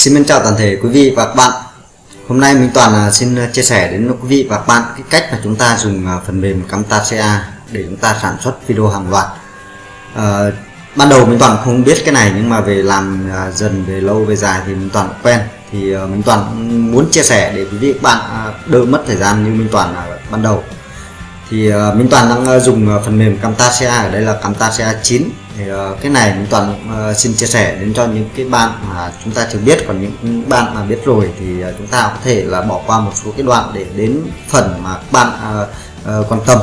Xin mến chào toàn thể quý vị và các bạn. Hôm nay Minh Toàn à, xin à, chia sẻ đến quý vị và các bạn cái cách mà chúng ta dùng à, phần mềm Camtasia để chúng ta sản xuất video hàng loạt. À, Ban đầu Minh Toàn không biết cái này nhưng mà về làm dần về lâu về dài thì Minh Toàn quen. Thì ờ, Minh Toàn muốn chia sẻ để quý vị các bạn đỡ mất thời gian như Minh Toàn ban đầu thì ờ, Minh Toàn đang ờ, dùng ờ, phần mềm Camtasia. Ở đây là Camtasia 9 thì uh, cái này minh toàn uh, xin chia sẻ đến cho những cái bạn mà chúng ta chưa biết. Còn những bạn mà biết rồi thì uh, chúng ta có thể là bỏ qua một số cái đoạn để đến phần mà các bạn uh, uh, quan tâm.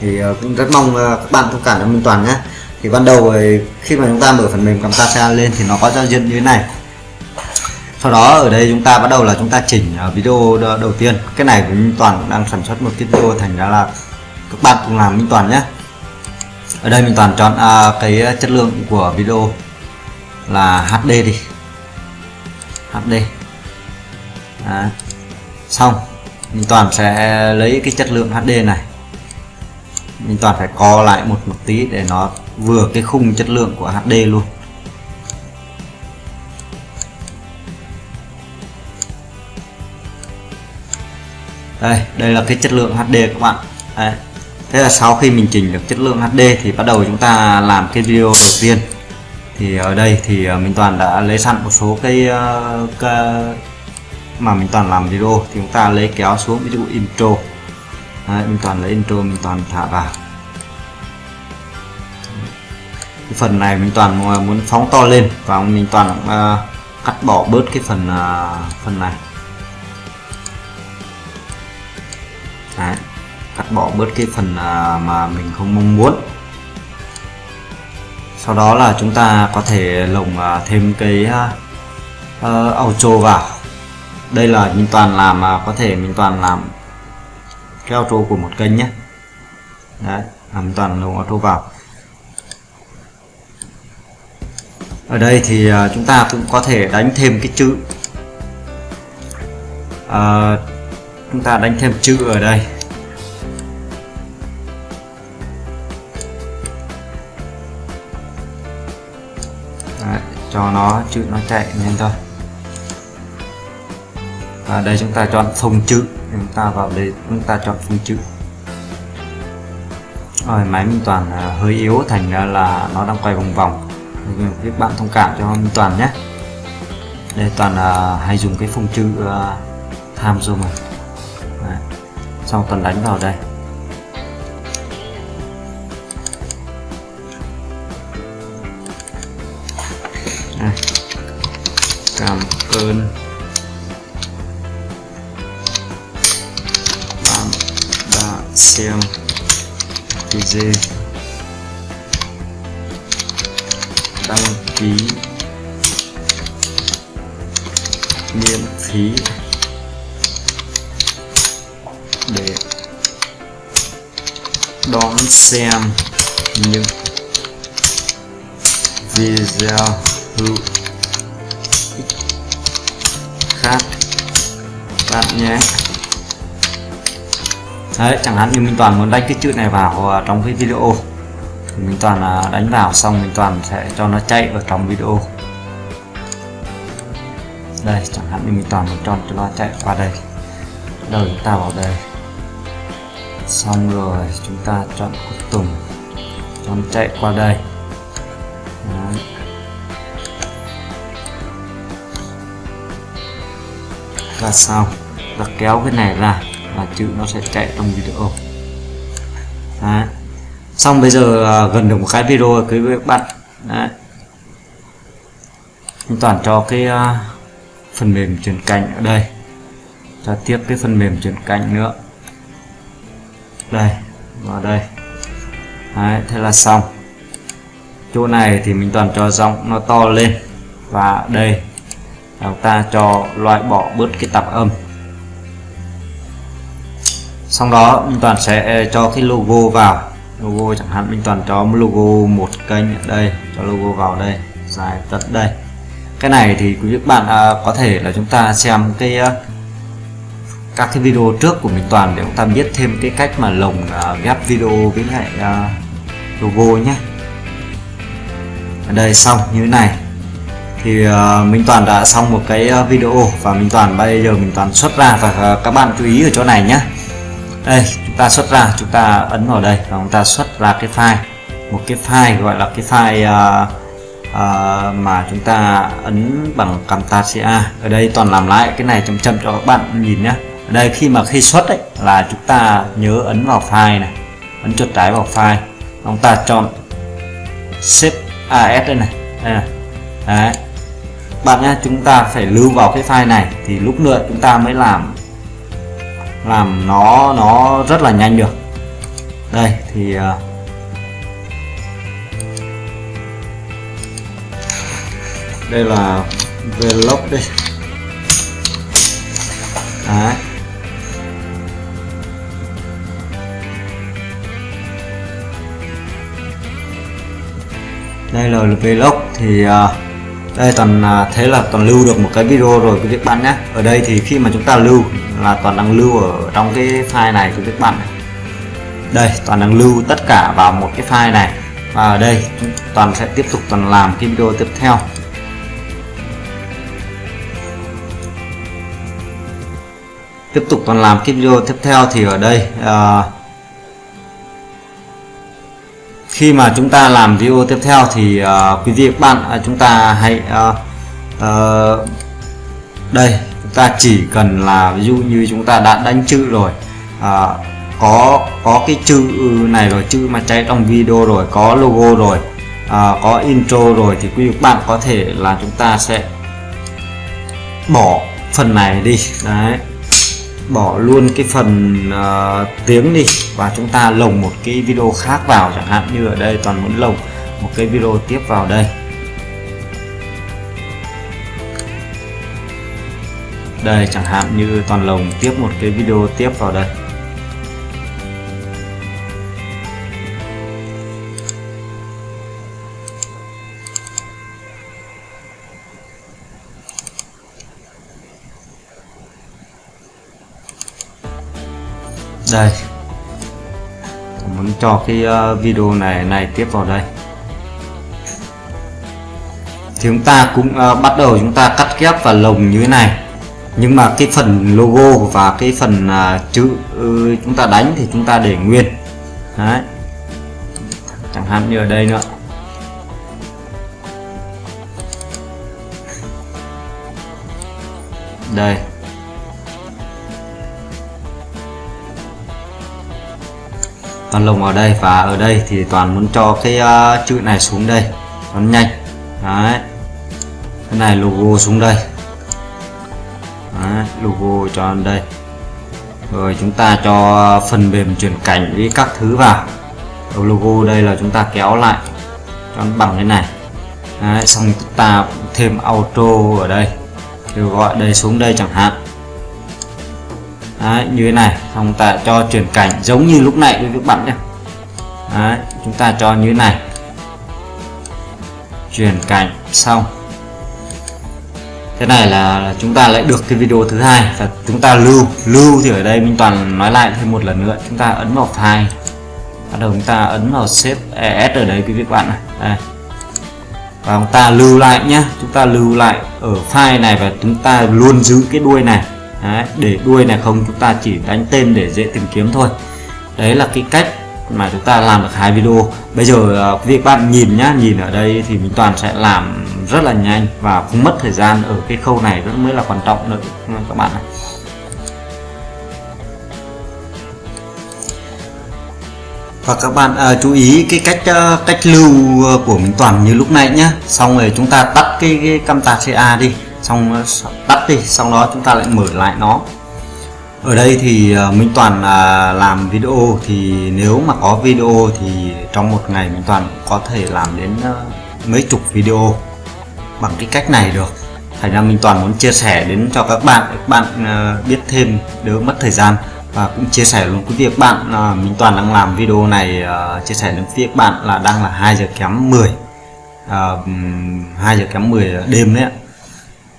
Thì uh, cũng rất mong uh, các bạn thông cảm cho Minh Toàn nhé. Thì ban đầu khi mà chúng ta mở phần mềm Camtasia lên thì nó có giao diện như thế này. Sau đó ở đây chúng ta bắt đầu là chúng ta chỉnh video đầu tiên. Cái này của Minh Toàn đang sản xuất một cái video thành ra là các bạn cùng làm Minh Toàn nhé. Ở đây mình toàn chọn à, cái chất lượng của video là HD đi. HD Đấy. xong mình toàn sẽ lấy cái chất lượng HD này. Mình toàn phải co lại một một tí để nó vừa cái khung chất lượng của HD luôn. Đây đây là cái chất lượng HD các bạn. Đấy thế là sau khi mình chỉnh được chất lượng HD thì bắt đầu chúng ta làm cái video đầu tiên. Thì ở đây thì ờ, mình toàn đã lấy sẵn một số cái, ờ, cái mà mình toàn làm video. Thì chúng ta lấy kéo xuống ví dụ intro. Đấy, mình toàn lấy intro mình toàn thả vào. Cái phần này mình toàn ờ, muốn phóng to lên và mình toàn uh, cắt bỏ bớt cái phần uh, phần này. Đấy cắt bỏ bớt cái phần à, mà mình không mong muốn. Sau đó là chúng ta có thể lồng à, thêm cái à, ờ, uh, auto vào. Đây là mình toàn làm có thể mình toàn làm cái auto của một kênh nhé. Đấy làm toàn lồng auto vào. Ở đây thì chúng ta cũng có thể đánh thêm cái chữ. À, chúng ta đánh thêm chữ ở đây. Cho nó chữ nó chạy nhanh thôi. Và đây chúng ta chọn phông chữ chúng ta vào đây chúng ta chọn phông chữ. Rồi máy Minh Toàn à, hơi yếu thành ra là nó đang quay vòng vòng. Các bạn thông cảm cho Minh Toàn nhé. Đây Toàn là hay dùng cái phông chữ uh, tham zoom này Đấy. sau Toàn đánh vào đây. Cảm ơn. Bạn đã xem video. Đăng ký. Miễn phí. Để đón xem những video hữu khác. Bạn nhé. Đấy chẳng hạn như mình toàn muốn đánh cái chữ này vào à, trong cái video. Thì mình toàn à, đánh vào xong mình toàn sẽ cho nó chạy ở trong video. Đây chẳng hạn như mình toàn muốn cho nó chạy qua đây. Đầu chúng ta vào đây. Xong rồi chúng ta chọn cuối tùng, chọn chạy qua đây. Là sao? Ta kéo cái này ra và chữ nó sẽ chạy trong video. Đấy. xong bây giờ à, gần được một cái video rồi quý vị các bạn. Đấy. toàn cho cái uh, phần mềm chuyển cảnh ở đây. Cho tiếp cái phần mềm chuyển cảnh nữa. Đây vào đây. Đấy, thế là xong. Chỗ này thì mình toàn cho giọng nó to lên. Và đây chúng ta cho loại bỏ bớt cái tạp âm. Sau đó mình toàn sẽ ờ, cho cái logo vào. Logo chẳng hạn mình toàn cho logo một kênh ở đây cho logo vào đây dài tận đây. Cái này thì quý vị bạn à, có thể là chúng ta xem cái ờ, các cái video trước của mình toàn để chúng ta biết thêm cái cách mà lồng ghép video với lại logo nhé. Ở đây xong như thế này thì uh, Minh Toàn đã xong một cái ờ, video và Minh Toàn bây giờ mình Toàn xuất ra và uh, các bạn chú ý ở chỗ này nhé đây chúng ta xuất ra chúng ta ấn vào đây và chúng ta xuất ra cái file. Một cái file gọi là cái file uh, uh, mà chúng ta ấn bằng Camtasia. Ở đây toàn làm lại cái này chấm chấm cho các bạn nhìn nhé ở đây khi mà khi xuất đấy là chúng ta nhớ ấn vào file này ấn chuột trái vào file. Chúng ta chọn save as đây này. Đây này. Đấy bạn nhé chúng ta phải lưu vào cái file này thì lúc nữa chúng ta mới làm làm nó nó rất là nhanh được đây thì uh, đây là vlog đây Đấy. đây là vlog thì uh, đây toàn à, thế là toàn lưu được một cái video rồi quý vị bạn nhé ở đây thì khi mà chúng ta lưu là toàn đang lưu ở trong cái file này quý vị bạn này. đây toàn đang lưu tất cả vào một cái file này. Và ở đây toàn sẽ tiếp tục toàn làm cái video tiếp theo. Tiếp tục toàn làm cái video tiếp theo thì ở đây uh, khi mà chúng ta làm video tiếp theo thì uh, quý vị các bạn uh, chúng ta hãy uh, uh, đây chúng ta chỉ cần là ví dụ như chúng ta đã đánh chữ rồi uh, có có cái chữ ừ này rồi chữ mà chạy trong video rồi có logo rồi uh, có intro rồi thì quý vị các bạn có thể là chúng ta sẽ bỏ phần này đi. Đấy bỏ luôn cái phần uh, tiếng đi và chúng ta lồng một cái video khác vào chẳng hạn như ở đây toàn muốn lồng một cái video tiếp vào đây. Đây chẳng hạn như toàn lồng tiếp một cái video tiếp vào đây. Đây. Muốn cho cái ờ, video này này tiếp vào đây. Thì chúng ta cũng uh, bắt đầu chúng ta cắt ghép và lồng như thế này. Nhưng mà cái phần logo và cái phần uh, chữ uh, chúng ta đánh thì chúng ta để nguyên. Đấy. Chẳng hạn như ở đây nữa. Đây. Toàn lồng vào đây và ở đây thì toàn muốn cho cái uh, chữ này xuống đây. Nó nhanh. Đấy. Cái này logo xuống đây. Đấy, logo cho đây. Rồi chúng ta cho phần mềm chuyển cảnh với các thứ vào. Đầu logo đây là chúng ta kéo lại cho nó bằng thế này. Đấy, xong chúng ta thêm auto ở đây. Kêu gọi đây xuống đây chẳng hạn. Đấy, như thế này. Xong ta cho chuyển cảnh giống như lúc này với các bạn nhé. Đấy, chúng ta cho như thế này. Chuyển cảnh xong. Thế này là chúng ta lại được cái video thứ hai. Và chúng ta lưu lưu thì ở đây Minh Toàn nói lại thêm một lần nữa. Chúng ta ấn vào file. Bắt đầu chúng ta ấn vào save es ở đây quý vị bạn này. Đây. và chúng ta lưu lại nhé. Chúng ta lưu lại ở file này và chúng ta luôn giữ cái đuôi này đấy, để đuôi này không chúng ta chỉ đánh tên để dễ tìm kiếm thôi. Đấy là cái cách mà chúng ta làm được hai video. Bây giờ uh, quý vị bạn nhìn nhá nhìn ở đây thì mình toàn sẽ làm rất là nhanh và không mất thời gian ở cái khâu này rất mới là quan trọng nữa các bạn này. và các bạn à, chú ý cái cách uh, cách lưu của mình toàn như lúc này nhá. Xong rồi chúng ta tắt cái, cái camtasia đi xong ờ, tắt đi sau đó chúng ta lại mở lại nó. Ở đây thì ờ, Minh Toàn à, làm video thì nếu mà có video thì trong một ngày Minh Toàn có thể làm đến ờ, mấy chục video bằng cái cách này được. Thành ra Minh Toàn muốn chia sẻ đến cho các bạn các bạn biết thêm đỡ mất thời gian. Và cũng chia sẻ luôn quý vị các bạn Minh Toàn đang làm video này chia sẻ đến phía các bạn là đang là 2 giờ kém 10 uh, 2 giờ kém 10 đêm đấy ạ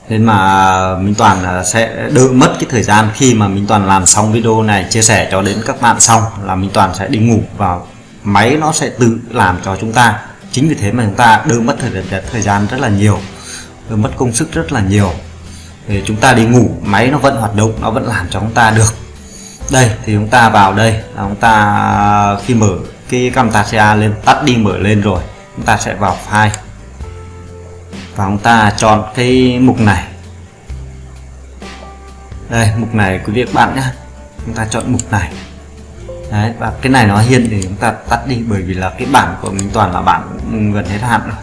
nên mà Minh Toàn sẽ đỡ mất cái thời gian khi mà Minh Toàn làm xong video này chia sẻ cho đến các bạn xong là Minh Toàn sẽ đi ngủ và máy nó sẽ tự làm cho chúng ta. Chính vì thế mà chúng ta đỡ mất thời, thời gian rất là nhiều đỡ mất công sức rất là nhiều. Để chúng ta đi ngủ máy nó vẫn hoạt động nó vẫn làm cho chúng ta được. Đây thì chúng ta vào đây là chúng ta khi mở cái Camtasia lên tắt đi mở lên rồi chúng ta sẽ vào file và chúng ta chọn cái mục này. Đây mục này quý vị các bạn nhé. Chúng ta chọn mục này. Đấy, và cái này nó hiện thì chúng ta tắt đi bởi vì là cái bản của mình toàn là bản gần hết hạn rồi.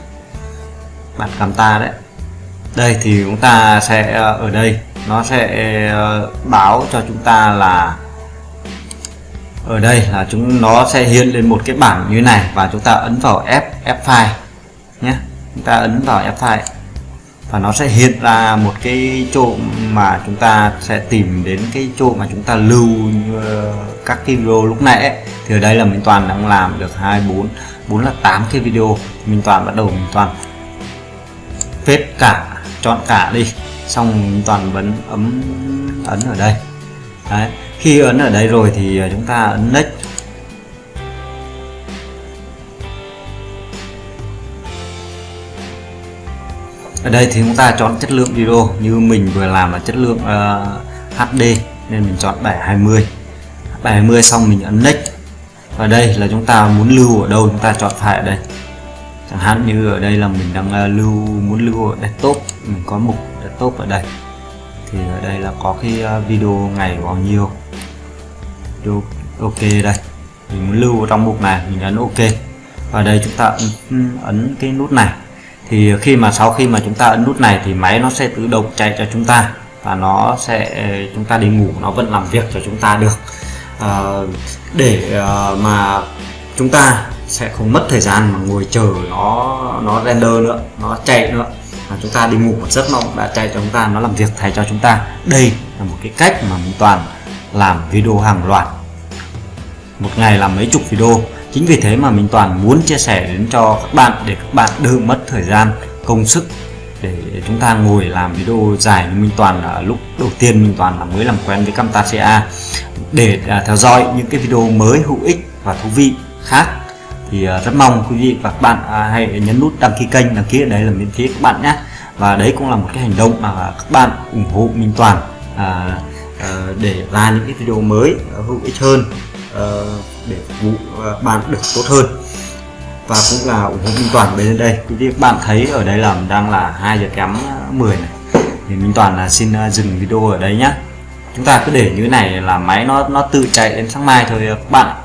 Bản camta đấy. Đây thì chúng ta sẽ ờ, ở đây nó sẽ ờ, báo cho chúng ta là ở đây là chúng nó sẽ hiện lên một cái bảng như này và chúng ta ấn vào F F file nhé chúng ta ấn vào F5 và nó sẽ hiện ra một cái chỗ mà chúng ta sẽ tìm đến cái chỗ mà chúng ta lưu ờ, các cái video lúc nãy ấy. thì ở đây là mình toàn đang làm được 24 4 là 8 cái video mình toàn bắt đầu mình toàn phết cả, chọn cả đi xong mình toàn vẫn ấm, ấn ở đây Đấy. khi ấn ở đây rồi thì ờ, chúng ta ấn next ở đây thì chúng ta chọn chất lượng video như mình vừa làm là chất lượng ờ, uh, HD nên mình chọn 720 720 xong mình ấn next và đây là chúng ta muốn lưu ở đâu chúng ta chọn phải ở đây. Chẳng hạn như ở đây là mình đang uh, lưu muốn lưu ở desktop. Mình có mục desktop ở đây. Thì ở đây là có cái uh, video ngày bao nhiêu. Video ok đây. Mình muốn lưu ở trong mục này mình ấn ok. Và đây chúng ta ấn, ấn cái nút này thì khi mà sau khi mà chúng ta ấn nút này thì máy nó sẽ tự động chạy cho chúng ta và nó sẽ chúng ta đi ngủ nó vẫn làm việc cho chúng ta được. À, để ờ, mà chúng ta sẽ không mất thời gian mà ngồi chờ nó nó render nữa nó chạy nữa. Mà chúng ta đi ngủ một giấc nó đã chạy cho chúng ta nó làm việc thay cho chúng ta. Đây là một cái cách mà mình toàn làm video hàng loạt một ngày làm mấy chục video chính vì thế mà mình toàn muốn chia sẻ đến cho các bạn để các bạn đỡ mất thời gian công sức để chúng ta ngồi làm video dài. Như Minh Toàn là lúc đầu tiên Minh Toàn là mới làm quen với Camtasia để à, theo dõi những cái video mới hữu ích và thú vị khác. Thì à, rất mong quý vị và các bạn à, hãy nhấn nút đăng ký kênh đăng ký ở đây là miễn phí các bạn nhé. Và đấy cũng là một cái hành động mà các bạn ủng hộ Minh Toàn à, để ra những cái video mới hữu ích hơn. Ờ, để phục vụ ờ, bạn được tốt hơn. Và cũng là ủng hộ Minh Toàn bên đây. Quý vị các bạn thấy ở đây là đang là 2 giờ kém ờ, 10 này. Thì Minh Toàn là xin dừng video ở đây nhé chúng ta cứ để như này là máy nó nó tự chạy đến sáng mai thôi các bạn